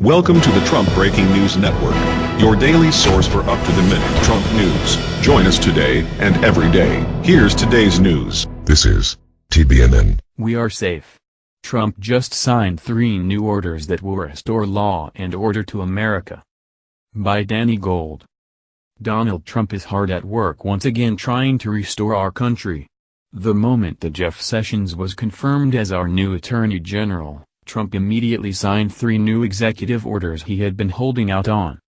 Welcome to the Trump Breaking News Network, your daily source for up-to-the-minute Trump news. Join us today and every day. Here's today's news. This is TBNN. We are safe. Trump just signed three new orders that will restore law and order to America. By Danny Gold. Donald Trump is hard at work once again trying to restore our country. The moment that Jeff Sessions was confirmed as our new Attorney General, Trump immediately signed three new executive orders he had been holding out on.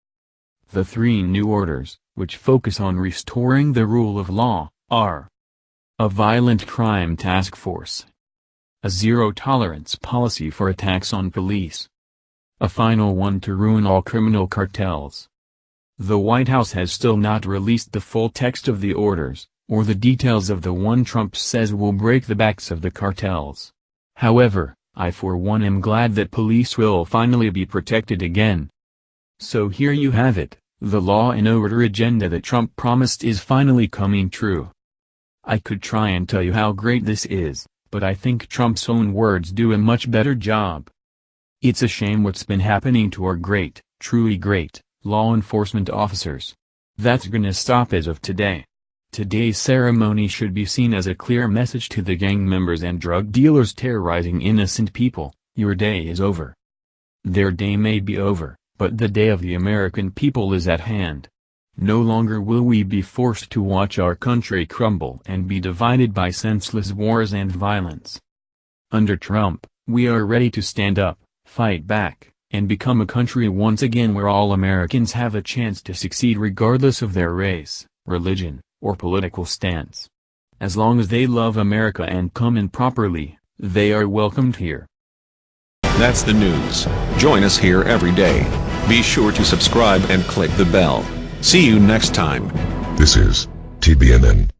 The three new orders, which focus on restoring the rule of law, are a violent crime task force, a zero-tolerance policy for attacks on police, a final one to ruin all criminal cartels. The White House has still not released the full text of the orders, or the details of the one Trump says will break the backs of the cartels. However, I for one am glad that police will finally be protected again. So here you have it, the law and order agenda that Trump promised is finally coming true. I could try and tell you how great this is, but I think Trump's own words do a much better job. It's a shame what's been happening to our great, truly great, law enforcement officers. That's gonna stop as of today. Today's ceremony should be seen as a clear message to the gang members and drug dealers terrorizing innocent people, your day is over. Their day may be over, but the day of the American people is at hand. No longer will we be forced to watch our country crumble and be divided by senseless wars and violence. Under Trump, we are ready to stand up, fight back, and become a country once again where all Americans have a chance to succeed regardless of their race, religion, or political stance. As long as they love America and come in properly, they are welcomed here. That's the news. Join us here every day. Be sure to subscribe and click the bell. See you next time. This is TBNN.